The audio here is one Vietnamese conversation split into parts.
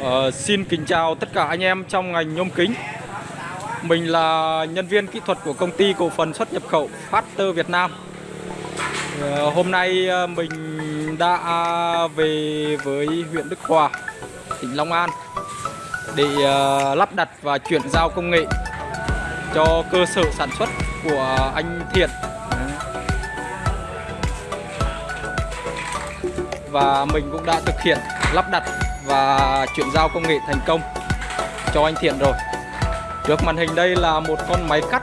Uh, xin kính chào tất cả anh em trong ngành nhôm kính. Mình là nhân viên kỹ thuật của công ty cổ phần xuất nhập khẩu Factor Việt Nam. Uh, Hôm nay ờ, mình đã về với huyện Đức Hòa, tỉnh Long An Để uh, lắp đặt và chuyển giao công nghệ cho cơ sở sản xuất của anh Thiện. Và mình cũng đã thực hiện lắp đặt và chuyển giao công nghệ thành công. Cho anh Thiện rồi. Trước màn hình đây là một con máy cắt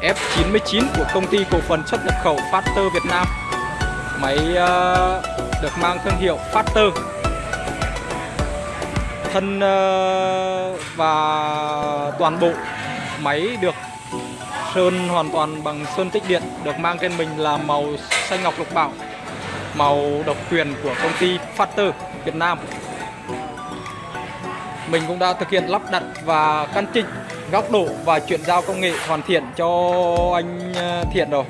F99 của công ty cổ phần xuất nhập khẩu Factor Việt Nam. Máy uh, được mang thương hiệu Factor Thân uh, và toàn bộ máy được sơn hoàn toàn bằng sơn tích điện Được mang trên mình là màu xanh ngọc lục bảo Màu độc quyền của công ty Factor Việt Nam mình cũng đã thực hiện lắp đặt và căn chỉnh góc độ và chuyển giao công nghệ hoàn thiện cho anh ờ, Thiện rồi.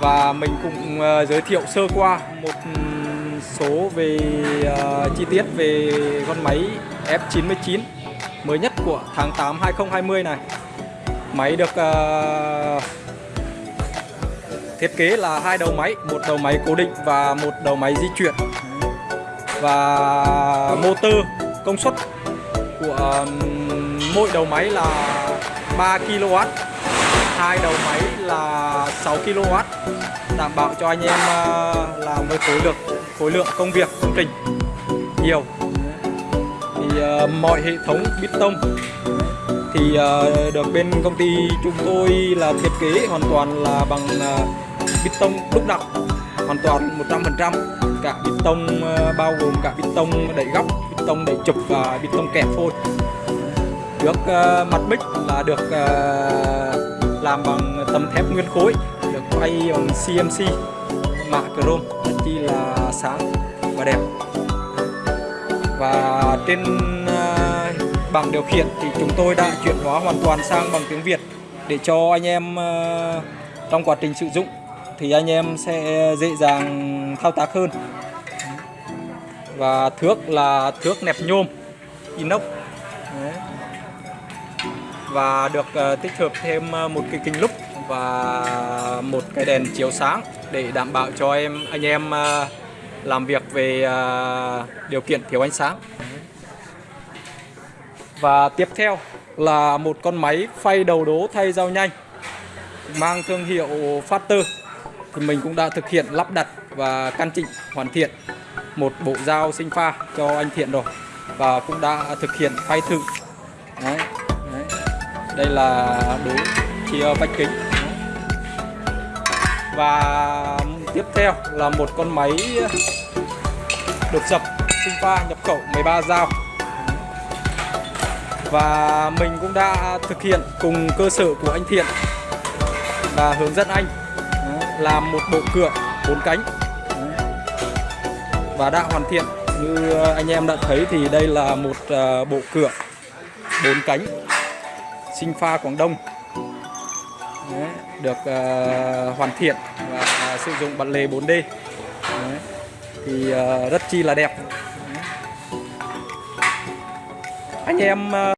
Và mình cũng ờ, giới thiệu sơ qua một ừ, số về uh, chi tiết về con máy F99 mới nhất của tháng 8 2020 này. Máy được uh, thiết kế là hai đầu máy một đầu máy cố định và một đầu máy di chuyển. Và motor công suất của mỗi đầu máy là 3 kW hai đầu máy là 6 kW đảm bảo cho anh em ờ, làm với khối lượng khối lượng công việc công trình nhiều. Thì uh, mọi hệ thống bít tông thì uh, được bên công ty chúng tôi là thiết kế hoàn toàn là bằng uh, bít tông đúc đặc hoàn toàn 100% cả bê tông ờ, bao gồm cả bê tông đẩy góc bê tông đẩy chụp và bê tông kẹp phôi. Trước uh, ờ, mặt bích là được uh, làm bằng tấm thép nguyên khối được quay bằng CMC mạ chrome rất chi là sáng và đẹp. Và trên uh, bảng điều khiển thì chúng tôi đã chuyển hóa hoàn toàn sang bằng tiếng Việt để cho anh em uh, trong quá trình sử dụng thì anh em sẽ dễ dàng thao tác hơn. Và thước là thước nẹp nhôm inox. Đấy. và được uh, tích hợp thêm ờ, một cái kính lúp và một cái đèn chiếu sáng để đảm bảo cho em anh em uh, làm việc về uh, điều kiện thiếu ánh sáng. Và tiếp theo là một con máy phay đầu đố thay dao nhanh mang thương hiệu Factor thì mình cũng đã thực hiện lắp đặt và căn chỉnh hoàn thiện một bộ dao sinh pha cho anh Thiện rồi. Và cũng đã thực hiện phay thử. Đấy, đấy. đây là đối chia vách kính. Và tiếp theo là một con máy đột dập sinh pha nhập khẩu 13 dao. Và mình cũng đã thực hiện cùng cơ sở của anh Thiện và hướng dẫn anh làm một bộ cửa bốn cánh. Và đã hoàn thiện. Như anh em đã thấy thì đây là một ờ, bộ cửa bốn cánh sinh pha Quảng Đông. Đấy, được uh, hoàn thiện và sử dụng bản lề 4D Đấy, thì uh, rất chi là đẹp. Đấy. anh em uh,